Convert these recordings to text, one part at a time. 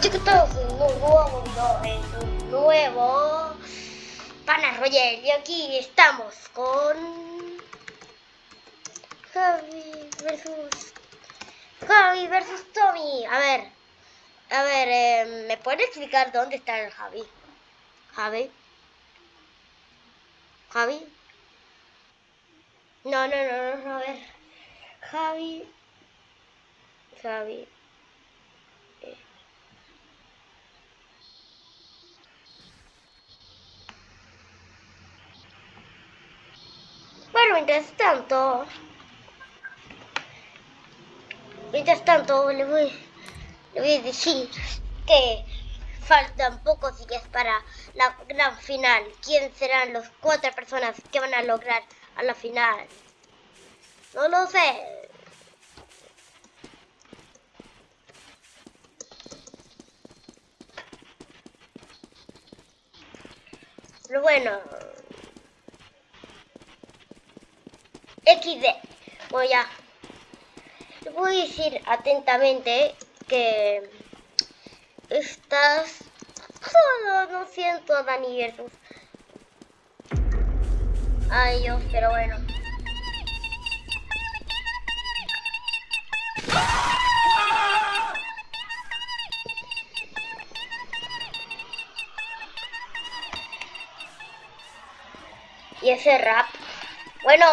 Que estamos en un nuevo video, en un nuevo Pana Royal y aquí estamos con Javi versus Javi versus Tommy. A ver, a ver, eh, ¿me puedes explicar dónde está el Javi? Javi. Javi. No, no, no, no, a ver. Javi. Javi. Mientras tanto, mientras tanto le voy, le voy a decir que faltan pocos días para la gran final. ¿Quién serán las cuatro personas que van a lograr a la final? No lo sé. Pero bueno. XD. Voy a... voy a decir atentamente que estás... Oh, no siento a Dani versus... Ay Dios, pero bueno. Y ese rap. Bueno.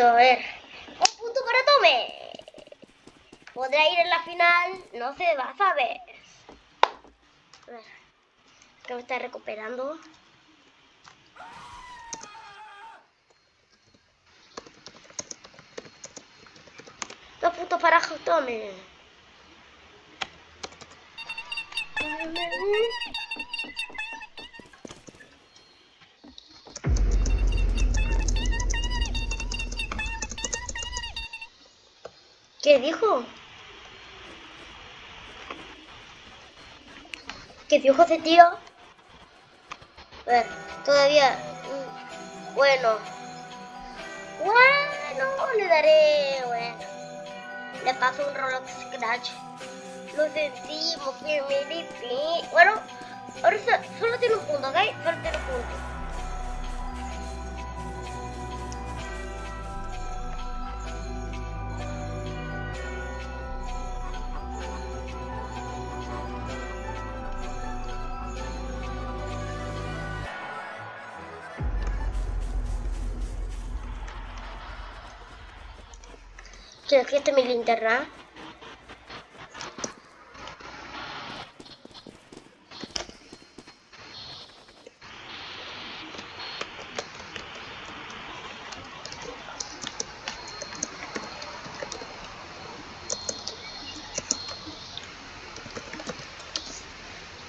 A ver. Un punto para Tome. ¿Podrá ir en la final? No se va a saber. A ver. Que me está recuperando. Dos puntos para Tome. ¿Qué dijo? ¿Qué dijo ese tío? Ver, todavía... mm, Bueno. Bueno, le daré... Bueno. Le paso un Roblox Scratch. Lo sentimos, que me. Bueno, ahora so- solo tiene un punto, ¿ok? Solo tiene un punto. Que despierte mi linterna.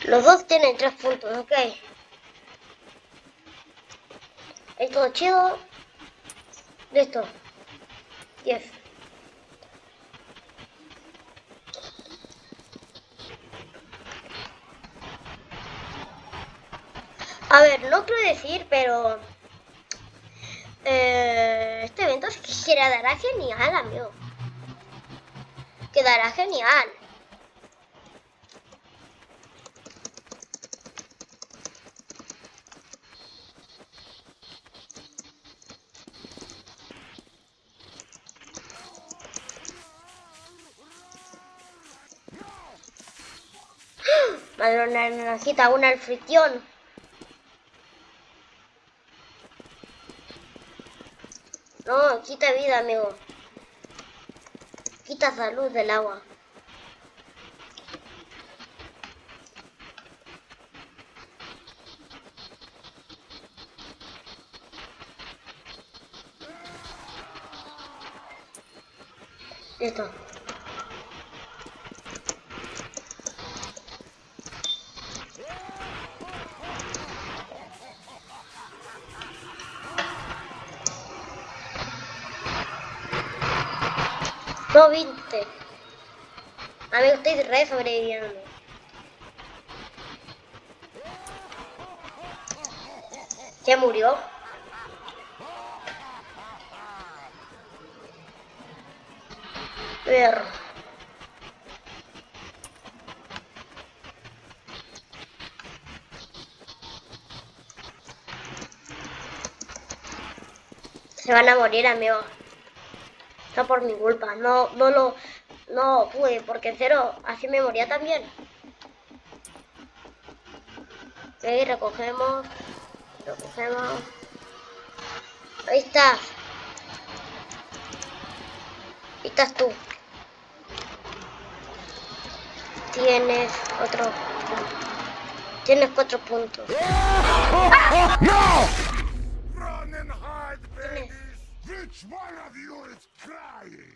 Los dos tienen tres puntos, ok. Es todo chido. Listo. 10. No quiero decir, pero... Eh, este evento es que quedará genial, amigo. Quedará genial. Madre una naranjita, una alfritión. Quita vida, amigo. Quita salud del agua. Listo. No viste. Amigo, estoy re sobreviviendo. Se murió. Perro. Se van a morir, amigo. No por mi culpa. No, no lo... No pude, porque cero así me moría también. Ok, recogemos. Recogemos. Ahí estás. Ahí estás tú. Tienes otro. Tienes cuatro puntos. No! One of you is crying?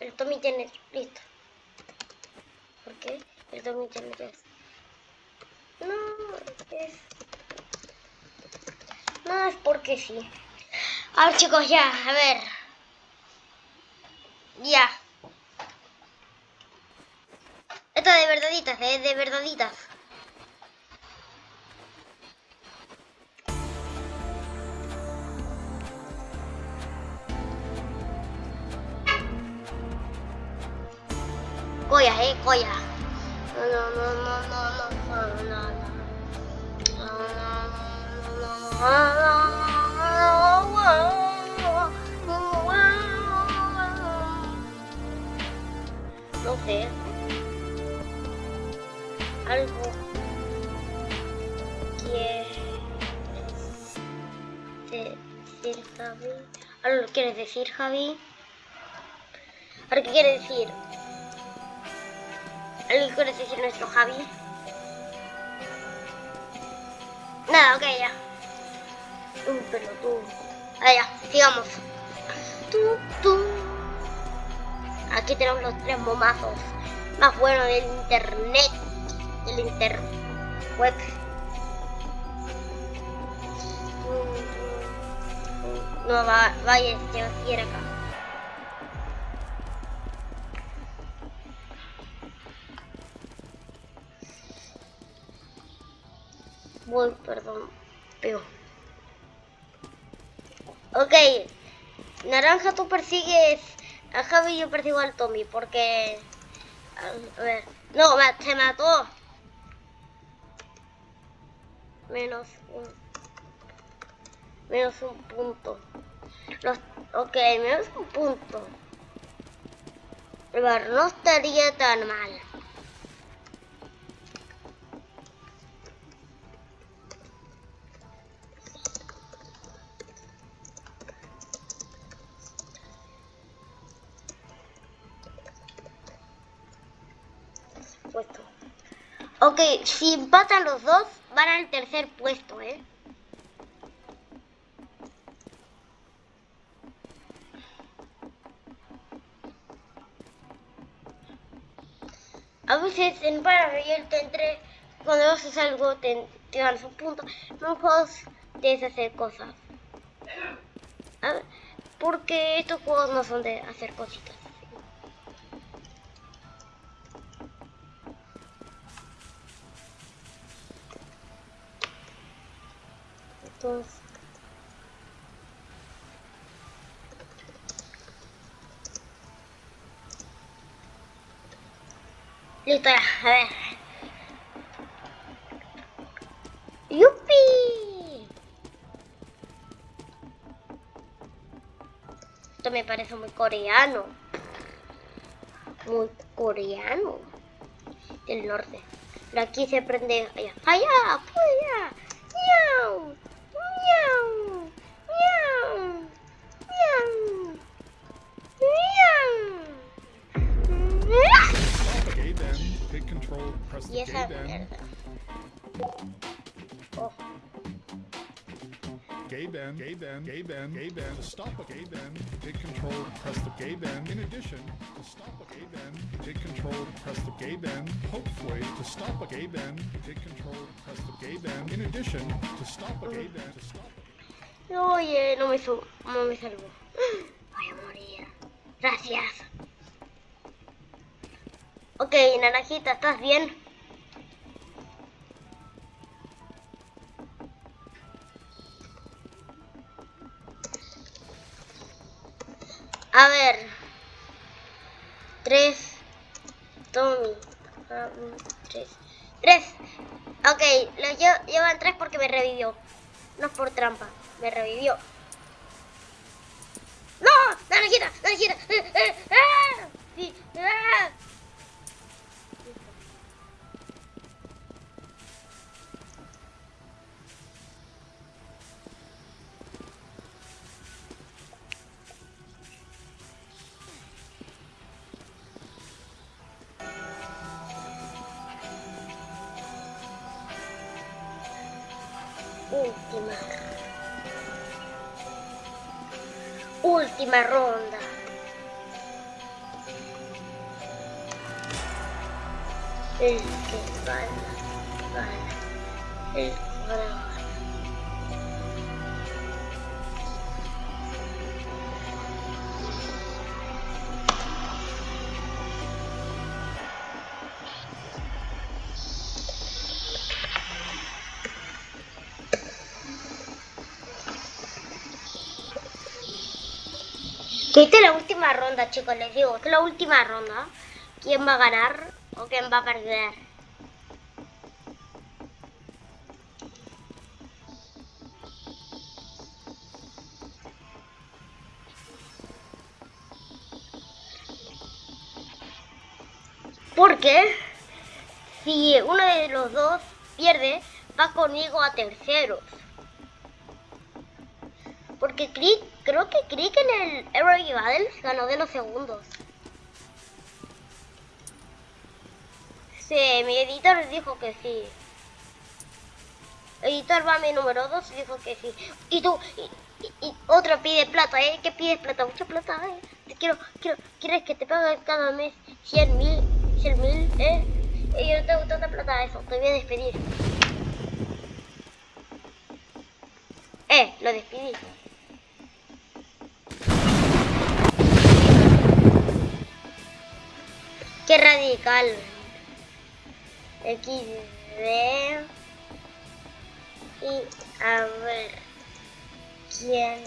El Tommy tiene. Listo. ¿Por qué? El Tommy tiene tres. No, es. No, es porque sí. A ver, chicos, ya, a ver. Ya. Esto de verdaditas, eh, de verdaditas. Coya, eh, coya. No, no, no, no, no, no, no, no. No sé. Algo quieres decir, Javi. ¿Algo quieres decir, Javi? ¿Ahora qué quiere decir? ¿Algo quieres decir nuestro Javi? Nada, ok, ya. Un pelotudo. Ah, ya, sigamos. Tú, tú. Aquí tenemos los tres momazos más buenos del internet. Del interweb. No, va, vaya, va a ir acá. Voy, perdón, pero... Ok, Naranja, tú persigues a Javi y yo persigo al Tommy, porque... A ver, no, se mató. Menos un... Menos un punto. Los, ok, menos un punto. Pero no estaría tan mal. Si empatan los dos, van al tercer puesto, ¿eh? A veces en para yo tendré, cuando haces algo te, te ganas un punto, los juegos debes hacer cosas. Porque estos juegos no son de hacer cositas. Entonces... Listo, a ver. ¡Yupi! Esto me parece muy coreano. Muy coreano. Del norte. Pero aquí se prende allá. ¡Allá! ¡Allá! Y esa gay mierda. Oh, gay band, gay band, gay band. To stop a gay band, hit control, press the gay band. In addition, to stop a gay band, hit control, press the gay band. Hopefully, to stop a gay band, hit control, press the gay band. In addition, to stop a gay band, to stop a Oye, no me su no me salvó. Voy a morir. Gracias. Ok, naranjita, ¿estás bien? A ver. Tres. Tommy. Ah, tres. Tres. Ok, lo llevan tres porque me revivió. No es por trampa. Me revivió. ¡No! ¡Naranjita! ¡Naranjita! ¡Eh, eh, eh! Sí. ¡Ah! Última ronda. El que gana, gana. El que gana, Que esta es la última ronda, chicos, les digo, es la última ronda. ¿Quién va a ganar o quién va a perder? Porque si uno de los dos pierde, va conmigo a terceros. Porque Crick, creo que Crick en el Aero Battles ganó de los segundos. Sí, mi editor dijo que sí. Editor va mi número 2 dijo que sí. Y tú, y, y, otro pide plata, ¿eh? ¿Qué pides plata? Mucha plata, ¿eh? Te quiero, quiero, ¿quieres que te pague cada mes 100 mil, 100 mil, eh? Y yo no tengo tanta plata eso, te voy a despedir. Eh, lo despedí. Qué radical. XD. Y a ver quién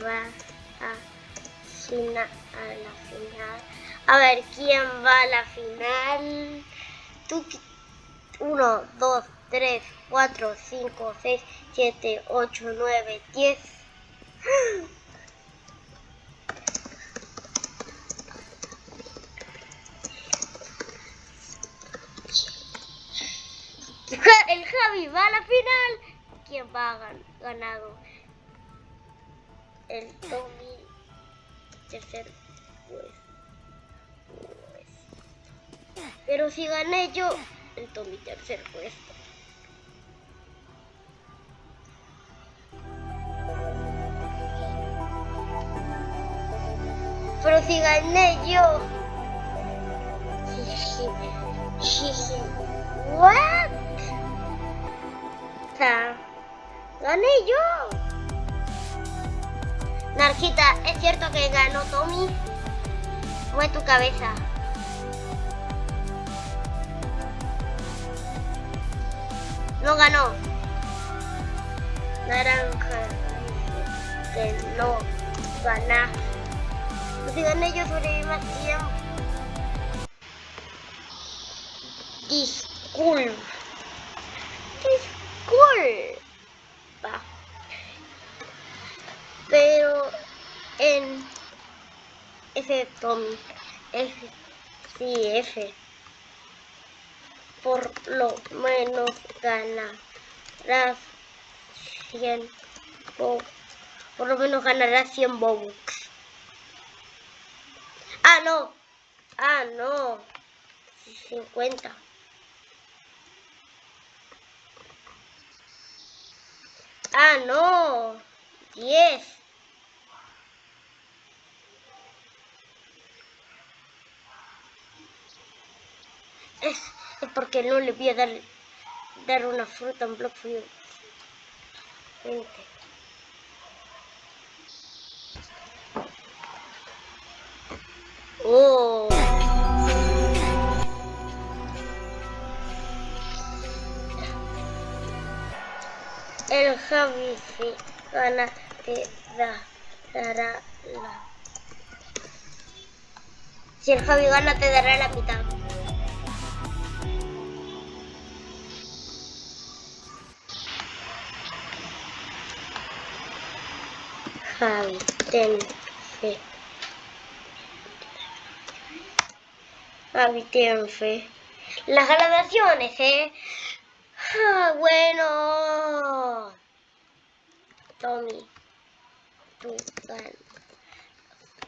va a, fina, a la final. A ver quién va a la final. Tú, 1, 2, 3, 4, 5, 6, 7, 8, 9, 10. El Javi va a la final. ¿Quién va a gan ganado? El Tommy tercer puesto. Pero si gané yo, el Tommy tercer puesto. Pero si gané yo. What? Gané yo. Narjita, ¿es cierto que ganó Tommy? Fue tu cabeza. No ganó. Naranja que no gana. Pues si gané yo sobreviví más tiempo. Disculpa. Pero en ese Tommy, F, sí, F, por lo menos ganarás 100 Bo por lo menos ganarás 100 Bobux. Ah, no. Ah, no. 50. Ah, no. 10. Es, porque no le voy a dar, dar una fruta en Block View. 20. Oh. El Javi gana te da, dará la Si el Javi gana, te dará la mitad. Javi, ten fe. Javi, ten fe. Las graduaciones, ¿eh? Ah, bueno. Tommy, tú ganas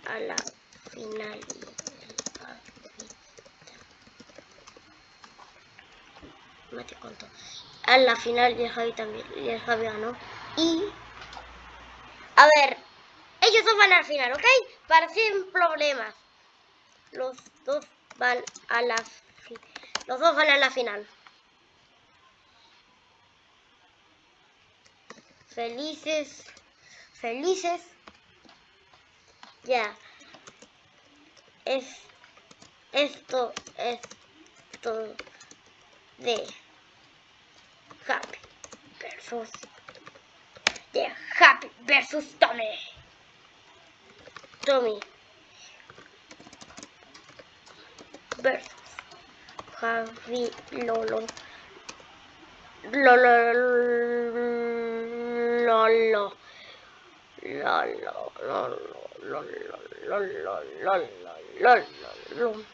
a la final. No te conto. A la final y Javi también. Y el Javi ganó. Y... A ver. Ellos dos van al final, ¿ok? Para sin problemas. Los dos van a la... Los dos van a la final. Felices. Felices. Ya. Es... Esto es todo de Happy versus de Happy versus Tommy. Tommy versus Javi Lolo. Lolo. lollo lollo lollo lollo lollo lollo lollo